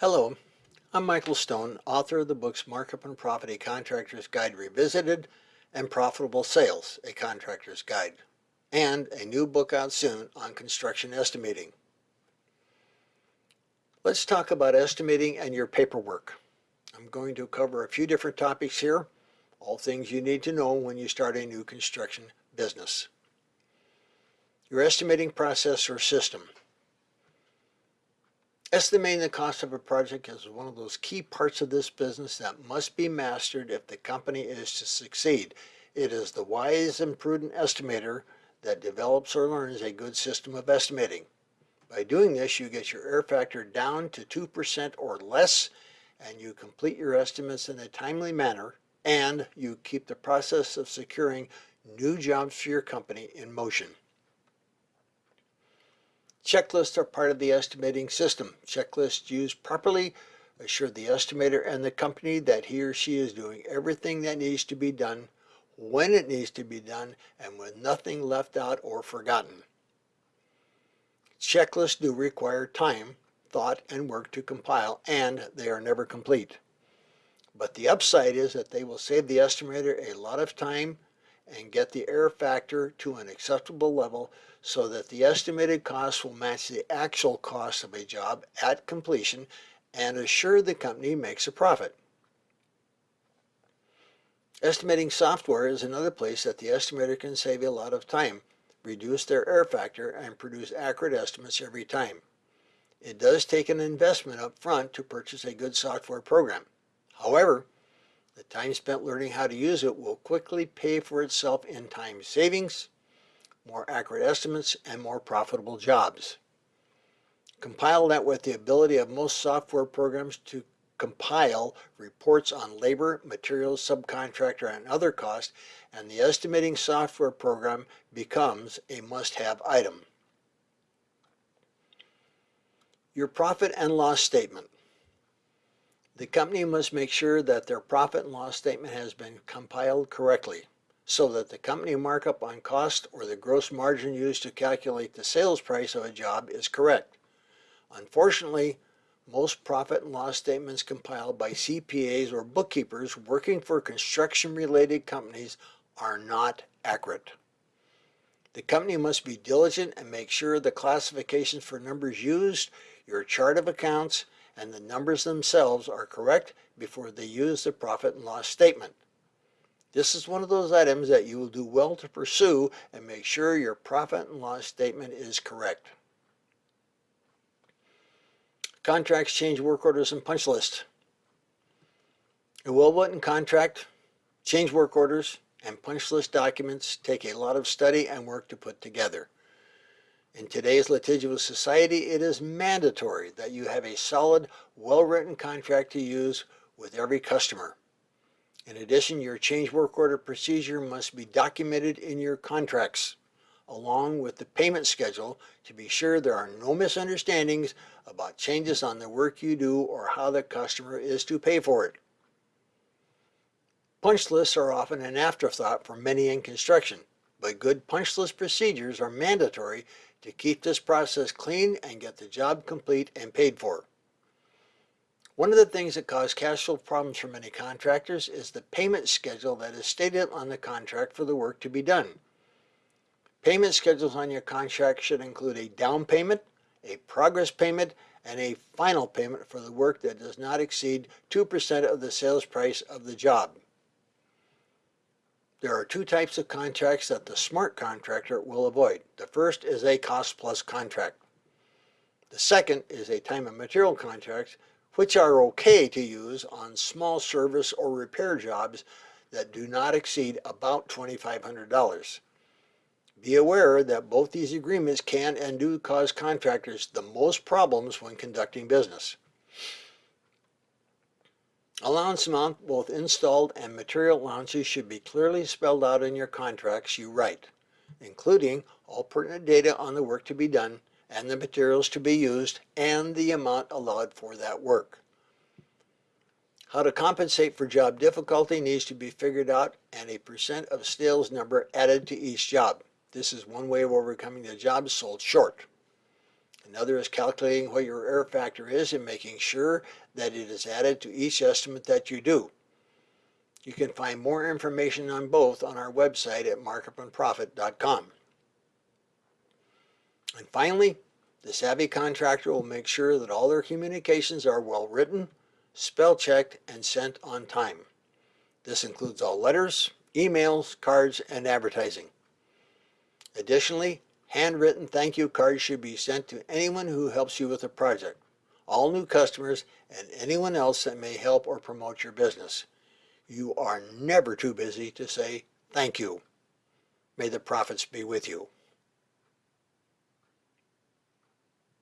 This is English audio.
Hello, I'm Michael Stone, author of the books Markup and Profit, A Contractor's Guide Revisited, and Profitable Sales, A Contractor's Guide, and a new book out soon on construction estimating. Let's talk about estimating and your paperwork. I'm going to cover a few different topics here, all things you need to know when you start a new construction business. Your estimating process or system. Estimating the cost of a project is one of those key parts of this business that must be mastered if the company is to succeed. It is the wise and prudent estimator that develops or learns a good system of estimating. By doing this, you get your error factor down to 2% or less, and you complete your estimates in a timely manner, and you keep the process of securing new jobs for your company in motion. Checklists are part of the estimating system. Checklists used properly assure the estimator and the company that he or she is doing everything that needs to be done, when it needs to be done, and with nothing left out or forgotten. Checklists do require time, thought, and work to compile, and they are never complete. But the upside is that they will save the estimator a lot of time and get the error factor to an acceptable level so that the estimated cost will match the actual cost of a job at completion and assure the company makes a profit. Estimating software is another place that the estimator can save a lot of time, reduce their error factor, and produce accurate estimates every time. It does take an investment up front to purchase a good software program. However, the time spent learning how to use it will quickly pay for itself in time savings, more accurate estimates, and more profitable jobs. Compile that with the ability of most software programs to compile reports on labor, materials, subcontractor, and other costs, and the estimating software program becomes a must-have item. Your profit and loss statement. The company must make sure that their profit and loss statement has been compiled correctly so that the company markup on cost or the gross margin used to calculate the sales price of a job is correct. Unfortunately, most profit and loss statements compiled by CPAs or bookkeepers working for construction-related companies are not accurate. The company must be diligent and make sure the classifications for numbers used, your chart of accounts, and the numbers themselves are correct before they use the profit and loss statement. This is one of those items that you will do well to pursue and make sure your profit and loss statement is correct. Contracts, change work orders, and punch list. A well-written contract, change work orders, and punch list documents take a lot of study and work to put together. In today's litigious society, it is mandatory that you have a solid, well-written contract to use with every customer. In addition, your change work order procedure must be documented in your contracts, along with the payment schedule to be sure there are no misunderstandings about changes on the work you do or how the customer is to pay for it. Punch lists are often an afterthought for many in construction, but good punch list procedures are mandatory to keep this process clean and get the job complete and paid for. One of the things that cause cash flow problems for many contractors is the payment schedule that is stated on the contract for the work to be done. Payment schedules on your contract should include a down payment, a progress payment, and a final payment for the work that does not exceed 2% of the sales price of the job. There are two types of contracts that the smart contractor will avoid. The first is a cost plus contract. The second is a time and material contract, which are okay to use on small service or repair jobs that do not exceed about $2,500. Be aware that both these agreements can and do cause contractors the most problems when conducting business. Allowance amount, both installed and material allowances should be clearly spelled out in your contracts you write, including all pertinent data on the work to be done and the materials to be used and the amount allowed for that work. How to compensate for job difficulty needs to be figured out and a percent of sales number added to each job. This is one way of overcoming the jobs sold short. Another is calculating what your error factor is and making sure that it is added to each estimate that you do. You can find more information on both on our website at markupandprofit.com. And finally, the savvy contractor will make sure that all their communications are well written, spell checked, and sent on time. This includes all letters, emails, cards, and advertising. Additionally, handwritten thank you cards should be sent to anyone who helps you with a project, all new customers, and anyone else that may help or promote your business. You are never too busy to say thank you. May the profits be with you.